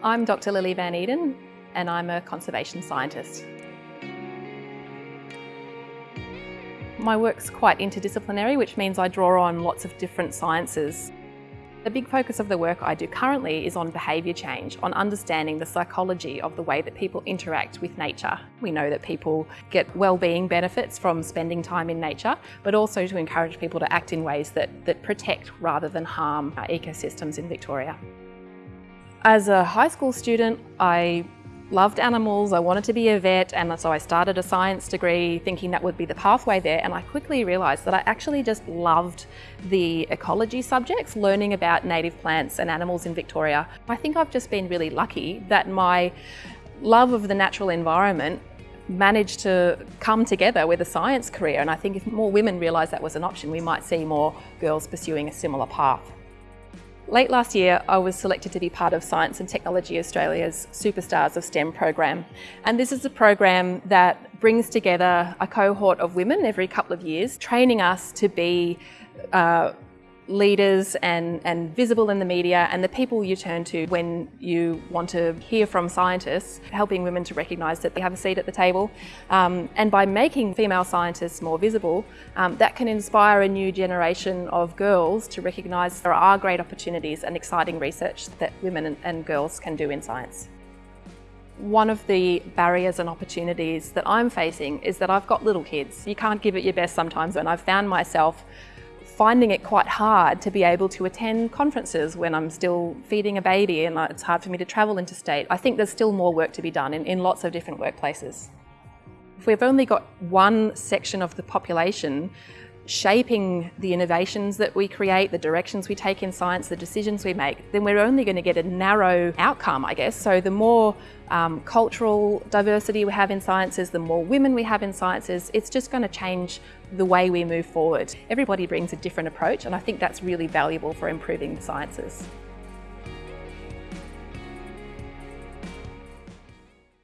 I'm Dr Lily van Eeden and I'm a conservation scientist. My work's quite interdisciplinary, which means I draw on lots of different sciences. The big focus of the work I do currently is on behaviour change, on understanding the psychology of the way that people interact with nature. We know that people get well-being benefits from spending time in nature, but also to encourage people to act in ways that, that protect rather than harm our ecosystems in Victoria. As a high school student, I loved animals, I wanted to be a vet, and so I started a science degree thinking that would be the pathway there. And I quickly realised that I actually just loved the ecology subjects, learning about native plants and animals in Victoria. I think I've just been really lucky that my love of the natural environment managed to come together with a science career. And I think if more women realised that was an option, we might see more girls pursuing a similar path. Late last year, I was selected to be part of Science and Technology Australia's Superstars of STEM program. And this is a program that brings together a cohort of women every couple of years, training us to be uh, leaders and, and visible in the media and the people you turn to when you want to hear from scientists, helping women to recognise that they have a seat at the table. Um, and by making female scientists more visible, um, that can inspire a new generation of girls to recognise there are great opportunities and exciting research that women and, and girls can do in science. One of the barriers and opportunities that I'm facing is that I've got little kids. You can't give it your best sometimes and I've found myself finding it quite hard to be able to attend conferences when I'm still feeding a baby and it's hard for me to travel interstate. I think there's still more work to be done in, in lots of different workplaces. If we've only got one section of the population shaping the innovations that we create, the directions we take in science, the decisions we make, then we're only going to get a narrow outcome, I guess. So the more um, cultural diversity we have in sciences, the more women we have in sciences, it's just going to change the way we move forward. Everybody brings a different approach and I think that's really valuable for improving the sciences.